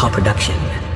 Co Production.